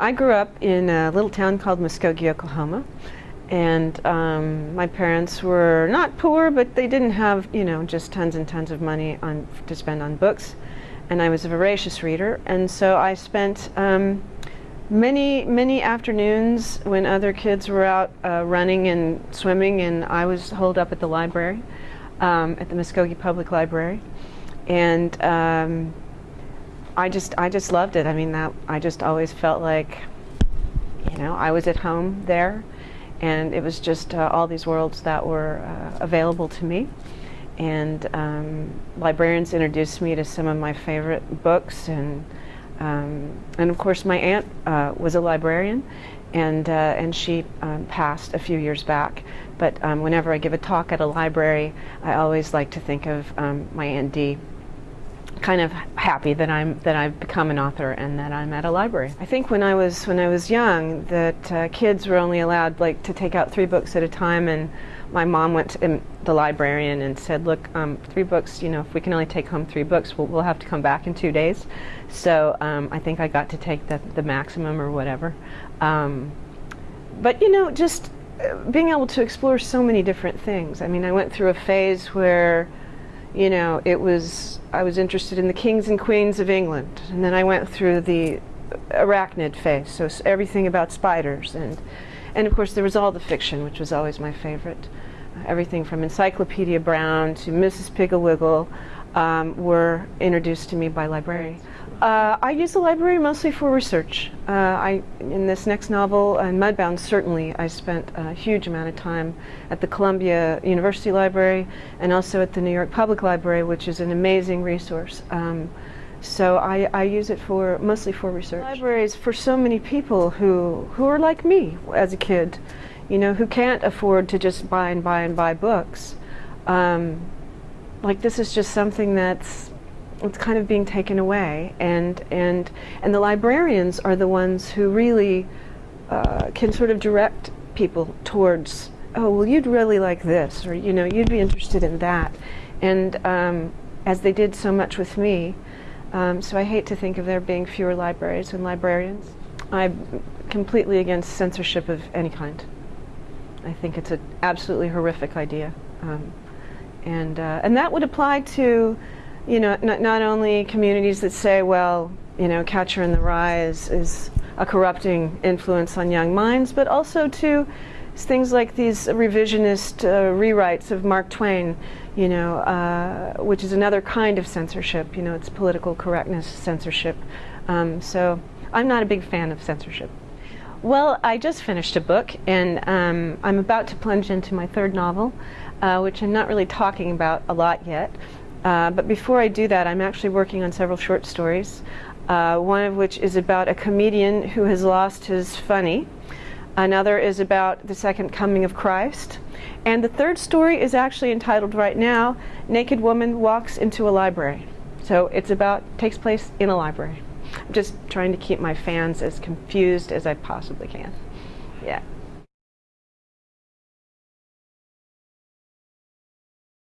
I grew up in a little town called Muskogee, Oklahoma. And um, my parents were not poor, but they didn't have, you know, just tons and tons of money on, to spend on books. And I was a voracious reader. And so I spent um, many, many afternoons when other kids were out uh, running and swimming, and I was holed up at the library, um, at the Muskogee Public Library. And um, I just I just loved it. I mean that I just always felt like you know I was at home there, and it was just uh, all these worlds that were uh, available to me. And um, librarians introduced me to some of my favorite books, and um, and of course my aunt uh, was a librarian, and uh, and she um, passed a few years back. But um, whenever I give a talk at a library, I always like to think of um, my aunt Dee kind of happy that I'm that I've become an author and that I'm at a library. I think when I was when I was young that uh, kids were only allowed like to take out three books at a time and my mom went to the librarian and said look um, three books you know if we can only take home three books we'll, we'll have to come back in two days. So um, I think I got to take the, the maximum or whatever. Um, but you know just uh, being able to explore so many different things. I mean I went through a phase where you know, it was, I was interested in the kings and queens of England. And then I went through the arachnid phase, so everything about spiders. And, and of course, there was all the fiction, which was always my favorite. Everything from Encyclopedia Brown to Mrs. Piggle um, were introduced to me by librarians. Uh, I use the library mostly for research. Uh, I, in this next novel, uh, Mudbound, certainly, I spent a huge amount of time at the Columbia University Library and also at the New York Public Library, which is an amazing resource. Um, so I, I, use it for mostly for research. Libraries for so many people who who are like me as a kid, you know, who can't afford to just buy and buy and buy books. Um, like this is just something that's it's kind of being taken away. And and and the librarians are the ones who really uh, can sort of direct people towards oh well you'd really like this or you know you'd be interested in that. And um, as they did so much with me um, so I hate to think of there being fewer libraries and librarians. I'm completely against censorship of any kind. I think it's an absolutely horrific idea. Um, and uh, and that would apply to you know, not, not only communities that say, well, you know, Catcher in the Rye is, is a corrupting influence on young minds, but also to things like these revisionist uh, rewrites of Mark Twain, you know, uh, which is another kind of censorship. You know, it's political correctness censorship. Um, so I'm not a big fan of censorship. Well, I just finished a book, and um, I'm about to plunge into my third novel, uh, which I'm not really talking about a lot yet. Uh, but before I do that, I'm actually working on several short stories. Uh, one of which is about a comedian who has lost his funny. Another is about the second coming of Christ. And the third story is actually entitled right now, Naked Woman Walks into a Library. So it's about, takes place in a library. I'm just trying to keep my fans as confused as I possibly can. Yeah.